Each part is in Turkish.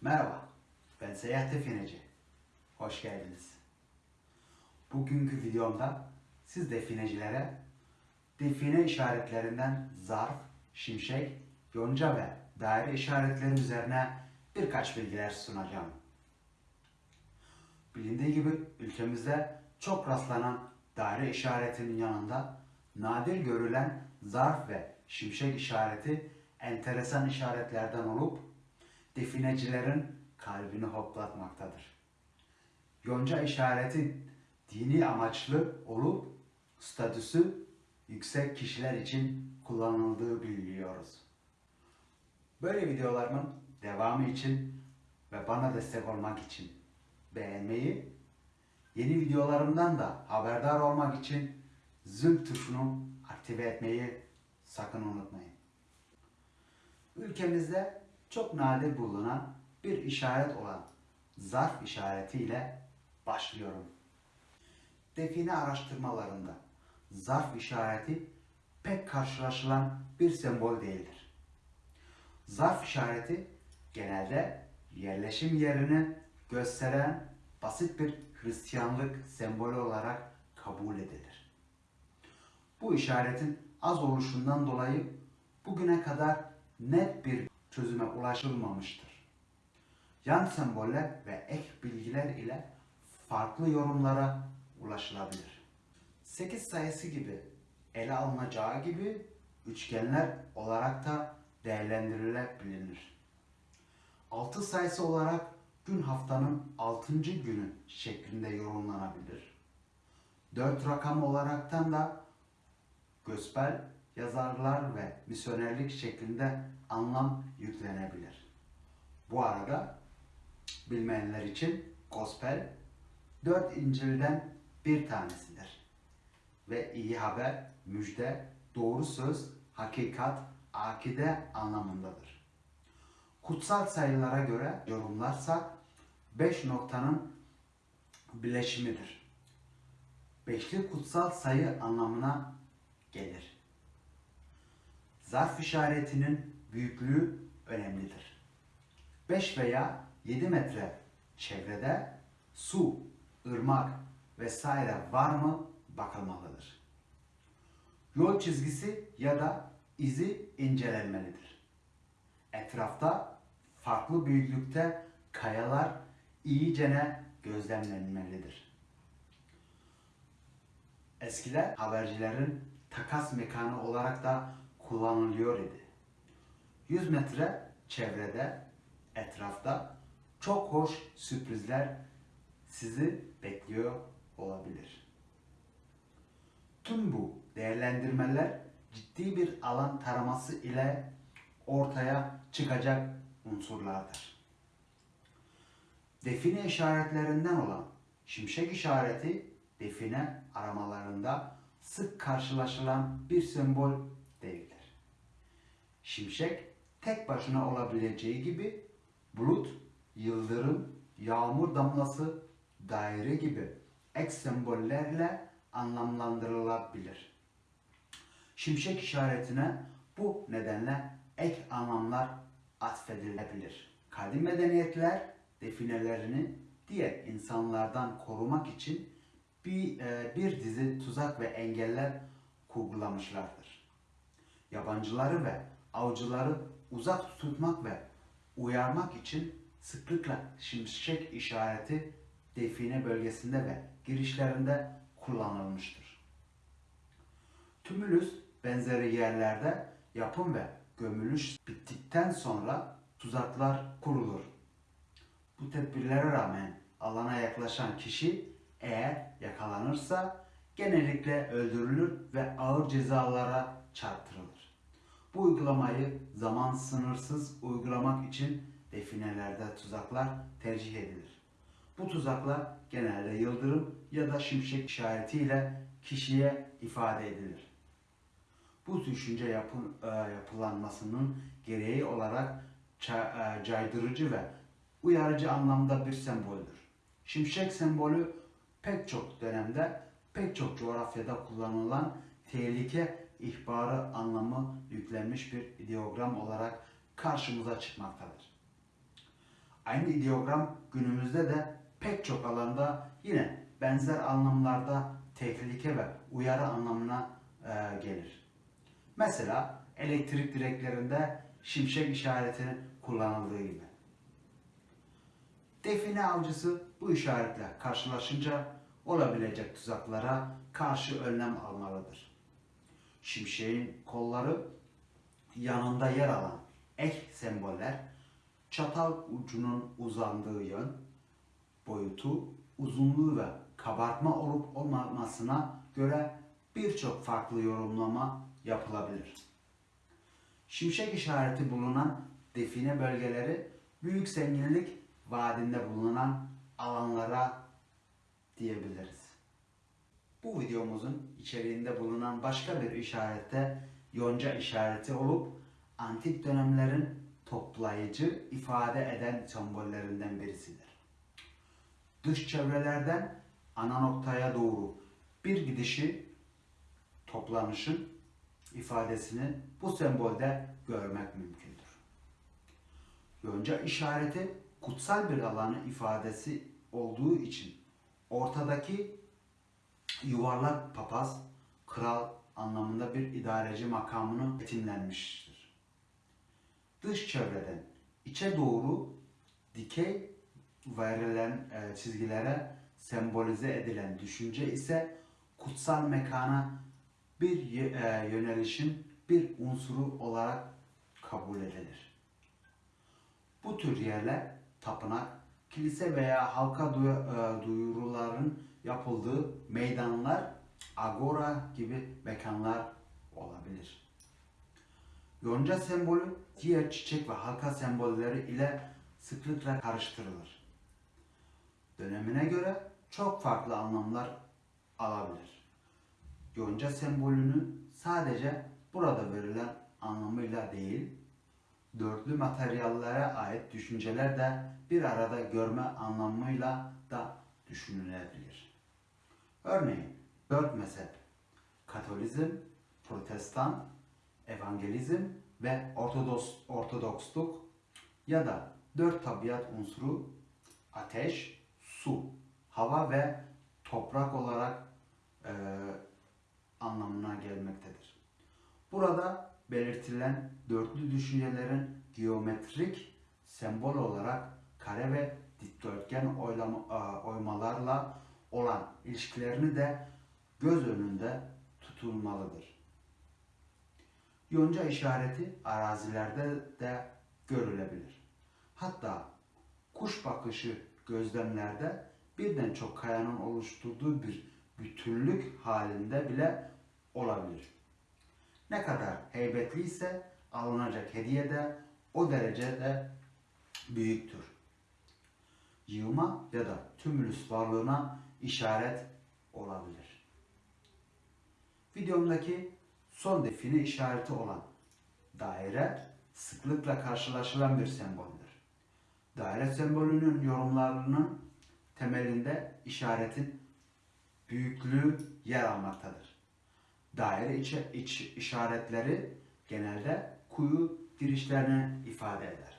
Merhaba, ben Seyahat Defineci. Hoş geldiniz. Bugünkü videomda siz definecilere define işaretlerinden zarf, şimşek, yonca ve daire işaretleri üzerine birkaç bilgiler sunacağım. Bilindiği gibi ülkemizde çok rastlanan daire işaretinin yanında nadir görülen zarf ve şimşek işareti enteresan işaretlerden olup definecilerin kalbini hoplatmaktadır. Yonca işareti dini amaçlı olup statüsü yüksek kişiler için kullanıldığı biliyoruz. Böyle videolarımın devamı için ve bana destek olmak için beğenmeyi, yeni videolarımdan da haberdar olmak için zil tuşunu aktive etmeyi sakın unutmayın. Ülkemizde çok nadir bulunan bir işaret olan zarf işaretiyle başlıyorum. Define araştırmalarında zarf işareti pek karşılaşılan bir sembol değildir. Zarf işareti genelde yerleşim yerini gösteren basit bir Hristiyanlık sembolü olarak kabul edilir. Bu işaretin az oluşundan dolayı bugüne kadar net bir çözüme ulaşılmamıştır. Yan semboller ve ek bilgiler ile farklı yorumlara ulaşılabilir. 8 sayısı gibi ele alınacağı gibi üçgenler olarak da değerlendirilebilir. 6 sayısı olarak gün haftanın 6. günü şeklinde yorumlanabilir. 4 rakam olaraktan da gospel, yazarlar ve misyonerlik şeklinde anlam yüklenebilir. Bu arada bilmeyenler için gospel dört İncil'den bir tanesidir. Ve iyi haber, müjde, doğru söz, hakikat, akide anlamındadır. Kutsal sayılara göre yorumlarsak beş noktanın bileşimidir. Beşli kutsal sayı anlamına gelir. Zarf işaretinin büyüklüğü önemlidir. 5 veya 7 metre çevrede su, ırmak vesaire var mı bakılmalıdır. Yol çizgisi ya da izi incelenmelidir. Etrafta farklı büyüklükte kayalar iyicene gözlemlenmelidir. Eskiden habercilerin takas mekanı olarak da kullanılıyor idi. 100 metre çevrede, etrafta çok hoş sürprizler sizi bekliyor olabilir. Tüm bu değerlendirmeler ciddi bir alan taraması ile ortaya çıkacak unsurlardır. Define işaretlerinden olan şimşek işareti define aramalarında sık karşılaşılan bir sembol. Şimşek tek başına olabileceği gibi bulut, yıldırım, yağmur damlası, daire gibi ek sembollerle anlamlandırılabilir. Şimşek işaretine bu nedenle ek anlamlar atfedilebilir. Kadim medeniyetler definelerini diğer insanlardan korumak için bir, e, bir dizi tuzak ve engeller kurgulamışlardır. Yabancıları ve avcıları uzak tutmak ve uyarmak için sıklıkla şimşek işareti define bölgesinde ve girişlerinde kullanılmıştır. Tümülüs benzeri yerlerde yapım ve gömülüş bittikten sonra tuzaklar kurulur. Bu tedbirlere rağmen alana yaklaşan kişi eğer yakalanırsa genellikle öldürülür ve ağır cezalara çarptırılır. Bu uygulamayı zaman sınırsız uygulamak için definelerde tuzaklar tercih edilir. Bu tuzaklar genelde yıldırım ya da şimşek işaretiyle kişiye ifade edilir. Bu düşünce yapın, e, yapılanmasının gereği olarak e, caydırıcı ve uyarıcı anlamda bir semboldür. Şimşek sembolü pek çok dönemde, pek çok coğrafyada kullanılan tehlike ihbarı anlamı yüklenmiş bir ideogram olarak karşımıza çıkmaktadır. Aynı ideogram günümüzde de pek çok alanda yine benzer anlamlarda tehlike ve uyarı anlamına e, gelir. Mesela elektrik direklerinde şimşek işareti kullanıldığı gibi. Define avcısı bu işaretle karşılaşınca olabilecek tuzaklara karşı önlem almalıdır. Şimşeğin kolları yanında yer alan ek semboller çatal ucunun uzandığı yön, boyutu, uzunluğu ve kabartma olup olmamasına göre birçok farklı yorumlama yapılabilir. Şimşek işareti bulunan define bölgeleri büyük zenginlik vaadinde bulunan alanlara diyebiliriz. Bu videomuzun içeriğinde bulunan başka bir işarette yonca işareti olup antik dönemlerin toplayıcı ifade eden sembollerinden birisidir. Dış çevrelerden ana noktaya doğru bir gidişi toplanışın ifadesini bu sembolde görmek mümkündür. Yonca işareti kutsal bir alanı ifadesi olduğu için ortadaki yuvarlak papaz, kral anlamında bir idareci makamını betimlenmiştir. Dış çevreden içe doğru dikey verilen e, çizgilere sembolize edilen düşünce ise kutsal mekana bir e, yönelişin bir unsuru olarak kabul edilir. Bu tür yerler tapınak, kilise veya halka e, duyuruların yapıldığı meydanlar, agora gibi mekanlar olabilir. Yonca sembolü diğer çiçek ve halka sembolleri ile sıklıkla karıştırılır. Dönemine göre çok farklı anlamlar alabilir. Yonca sembolünü sadece burada verilen anlamıyla değil, dörtlü materyallere ait düşünceler de bir arada görme anlamıyla düşünülebilir. Örneğin dört mezhep, Katolizm, Protestan, Evangelizm ve Ortodoks, Ortodoksluk ya da dört tabiat unsuru ateş, su, hava ve toprak olarak e, anlamına gelmektedir. Burada belirtilen dörtlü düşüncelerin geometrik sembol olarak kare ve dikdörtgen oylama, e, oymalarla olan ilişkilerini de göz önünde tutulmalıdır. Yonca işareti arazilerde de görülebilir. Hatta kuş bakışı gözlemlerde birden çok kayanın oluşturduğu bir bütünlük halinde bile olabilir. Ne kadar heybetliyse alınacak hediye de o derecede büyüktür. Yığma ya da tümülüs varlığına işaret olabilir. Videomdaki son define işareti olan daire sıklıkla karşılaşılan bir semboldür. Daire sembolünün yorumlarının temelinde işaretin büyüklüğü yer almaktadır. Daire içi, iç işaretleri genelde kuyu girişlerini ifade eder.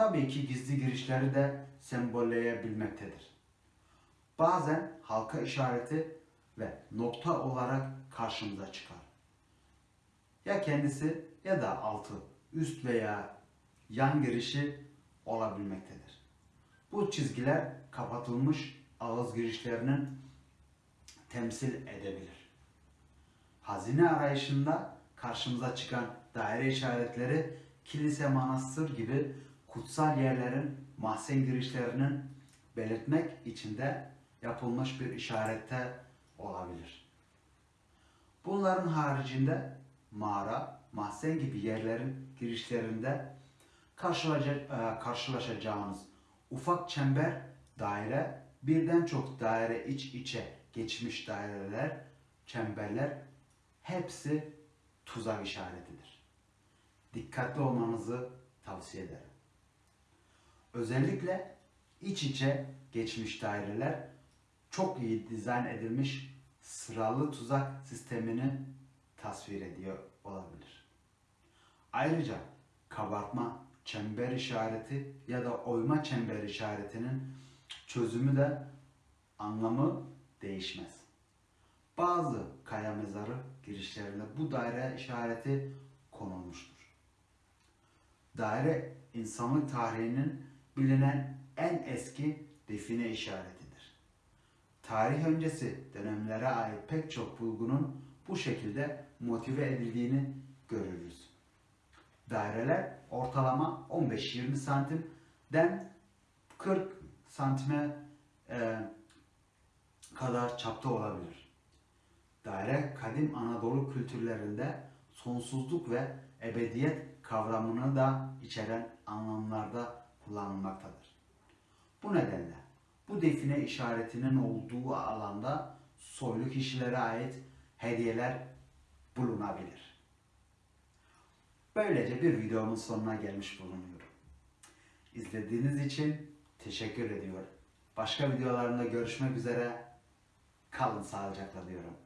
Tabii ki gizli girişleri de sembolleyebilmektedir. Bazen halka işareti ve nokta olarak karşımıza çıkar. Ya kendisi ya da altı, üst veya yan girişi olabilmektedir. Bu çizgiler kapatılmış ağız girişlerinin temsil edebilir. Hazine arayışında karşımıza çıkan daire işaretleri kilise, manastır gibi kutsal yerlerin mahzen girişlerinin belirtmek için de yapılmış bir işarette olabilir. Bunların haricinde mağara, mahzen gibi yerlerin girişlerinde e, karşılaşacağınız ufak çember daire, birden çok daire iç içe geçmiş daireler, çemberler hepsi tuzak işaretidir. Dikkatli olmanızı tavsiye ederim. Özellikle iç içe geçmiş daireler çok iyi dizayn edilmiş sıralı tuzak sistemini tasvir ediyor olabilir. Ayrıca kabartma çember işareti ya da oyma çember işaretinin çözümü de anlamı değişmez. Bazı kaya mezarı girişlerinde bu daire işareti konulmuştur. Daire insanlık tarihinin bilinen en eski define işaretidir. Tarih öncesi dönemlere ait pek çok bulgunun bu şekilde motive edildiğini görürüz. Daireler ortalama 15-20 santimden 40 santime e, kadar çapta olabilir. Daire kadim Anadolu kültürlerinde sonsuzluk ve ebediyet kavramını da içeren anlamlarda kullanılmaktadır. Bu nedenle bu define işaretinin olduğu alanda soylu kişilere ait hediyeler bulunabilir. Böylece bir videomun sonuna gelmiş bulunuyorum. İzlediğiniz için teşekkür ediyorum. Başka videolarımda görüşmek üzere. Kalın sağlıcakla diyorum.